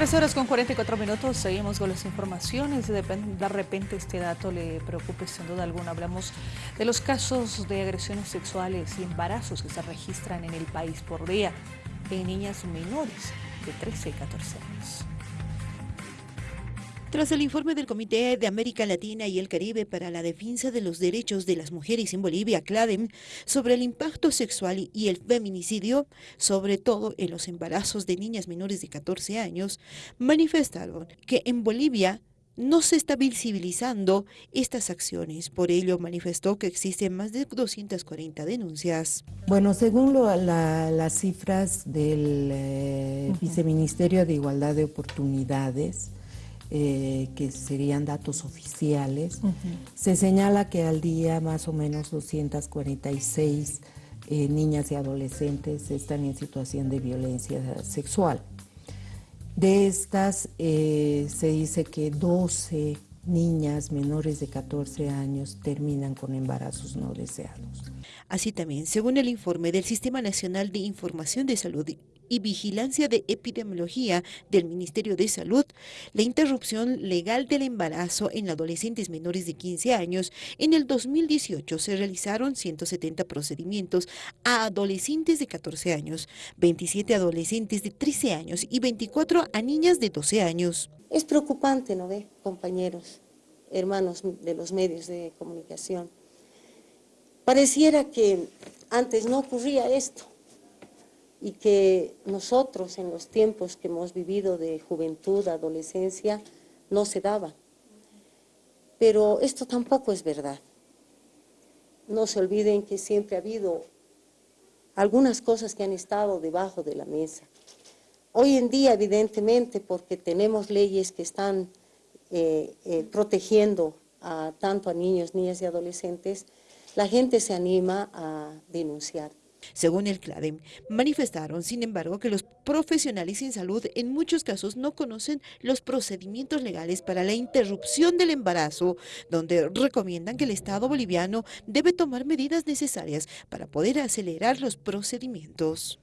13 horas con 44 minutos, seguimos con las informaciones. De, repente este dato le preocupe sin duda alguna. Hablamos de los casos de agresiones sexuales y embarazos que se registran en el país por día en niñas menores de 13 y 14 años. Tras el informe del Comité de América Latina y el Caribe para la Defensa de los Derechos de las Mujeres en Bolivia, CLADEM, sobre el impacto sexual y el feminicidio, sobre todo en los embarazos de niñas menores de 14 años, manifestaron que en Bolivia no se está visibilizando estas acciones. Por ello, manifestó que existen más de 240 denuncias. Bueno, según las cifras del eh, Viceministerio de Igualdad de Oportunidades, eh, que serían datos oficiales, se señala que al día más o menos 246 eh, niñas y adolescentes están en situación de violencia sexual. De estas eh, se dice que 12 niñas menores de 14 años terminan con embarazos no deseados. Así también, según el informe del Sistema Nacional de Información de Salud y Vigilancia de Epidemiología del Ministerio de Salud, la interrupción legal del embarazo en adolescentes menores de 15 años, en el 2018 se realizaron 170 procedimientos a adolescentes de 14 años, 27 adolescentes de 13 años y 24 a niñas de 12 años. Es preocupante, ¿no ve, compañeros, hermanos de los medios de comunicación? Pareciera que antes no ocurría esto y que nosotros en los tiempos que hemos vivido de juventud, adolescencia, no se daba. Pero esto tampoco es verdad. No se olviden que siempre ha habido algunas cosas que han estado debajo de la mesa. Hoy en día, evidentemente, porque tenemos leyes que están eh, eh, protegiendo a, tanto a niños, niñas y adolescentes, la gente se anima a denunciar. Según el CLADEM, manifestaron, sin embargo, que los profesionales en salud en muchos casos no conocen los procedimientos legales para la interrupción del embarazo, donde recomiendan que el Estado boliviano debe tomar medidas necesarias para poder acelerar los procedimientos.